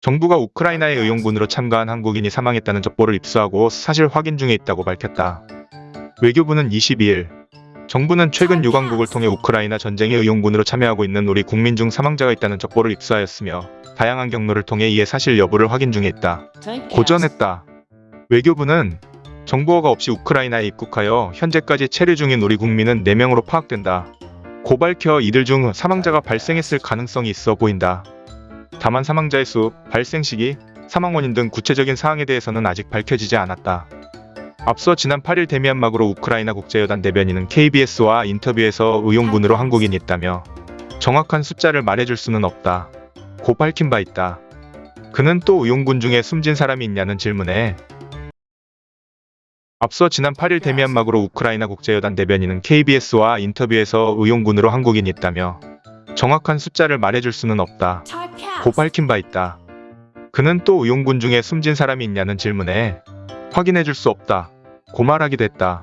정부가 우크라이나의 의용군으로 참가한 한국인이 사망했다는 첩보를 입수하고 사실 확인 중에 있다고 밝혔다. 외교부는 22일 정부는 최근 유관국을 통해 우크라이나 전쟁의 의용군으로 참여하고 있는 우리 국민 중 사망자가 있다는 첩보를 입수하였으며 다양한 경로를 통해 이에 사실 여부를 확인 중에 있다. 고전했다. 외교부는 정보가 없이 우크라이나에 입국하여 현재까지 체류 중인 우리 국민은 4명으로 파악된다. 고 밝혀 이들 중 사망자가 발생했을 가능성이 있어 보인다. 다만 사망자의 수, 발생 시기, 사망 원인 등 구체적인 사항에 대해서는 아직 밝혀지지 않았다. 앞서 지난 8일 데미안막으로 우크라이나 국제여단 대변인은 KBS와 인터뷰에서 의용군으로 한국인이 있다며 정확한 숫자를 말해줄 수는 없다. 고 밝힌 바 있다. 그는 또 의용군 중에 숨진 사람이 있냐는 질문에 앞서 지난 8일 데미안막으로 우크라이나 국제여단 대변인은 KBS와 인터뷰에서 의용군으로 한국인이 있다며 정확한 숫자를 말해줄 수는 없다. 고 밝힌 바 있다. 그는 또 의용군 중에 숨진 사람이 있냐는 질문에 확인해 줄 수 없다. 고 말하기도 했다.